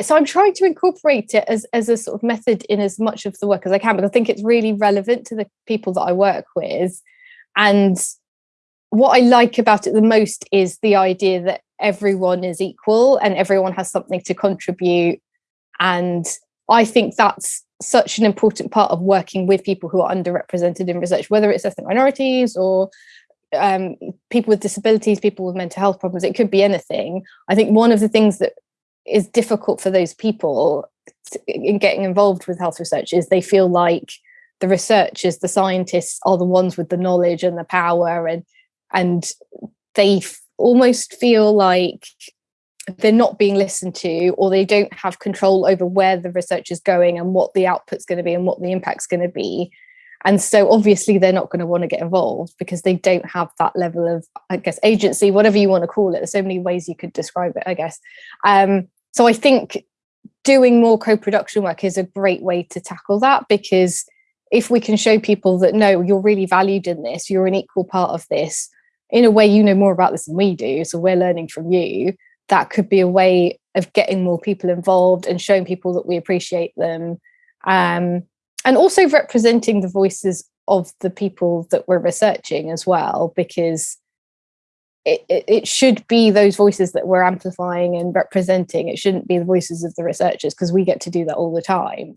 so I'm trying to incorporate it as, as a sort of method in as much of the work as I can, because I think it's really relevant to the people that I work with. And what I like about it the most is the idea that everyone is equal and everyone has something to contribute. And I think that's such an important part of working with people who are underrepresented in research, whether it's ethnic minorities or um, people with disabilities, people with mental health problems, it could be anything. I think one of the things that is difficult for those people in getting involved with health research is they feel like the researchers, the scientists are the ones with the knowledge and the power and and they almost feel like they're not being listened to or they don't have control over where the research is going and what the output's going to be and what the impact's going to be. And so obviously they're not going to want to get involved because they don't have that level of i guess agency whatever you want to call it. There's so many ways you could describe it i guess. Um, so i think doing more co-production work is a great way to tackle that because if we can show people that no you're really valued in this you're an equal part of this in a way you know more about this than we do so we're learning from you that could be a way of getting more people involved and showing people that we appreciate them. Um, and also representing the voices of the people that we're researching as well because it, it, should be those voices that we're amplifying and representing. It shouldn't be the voices of the researchers because we get to do that all the time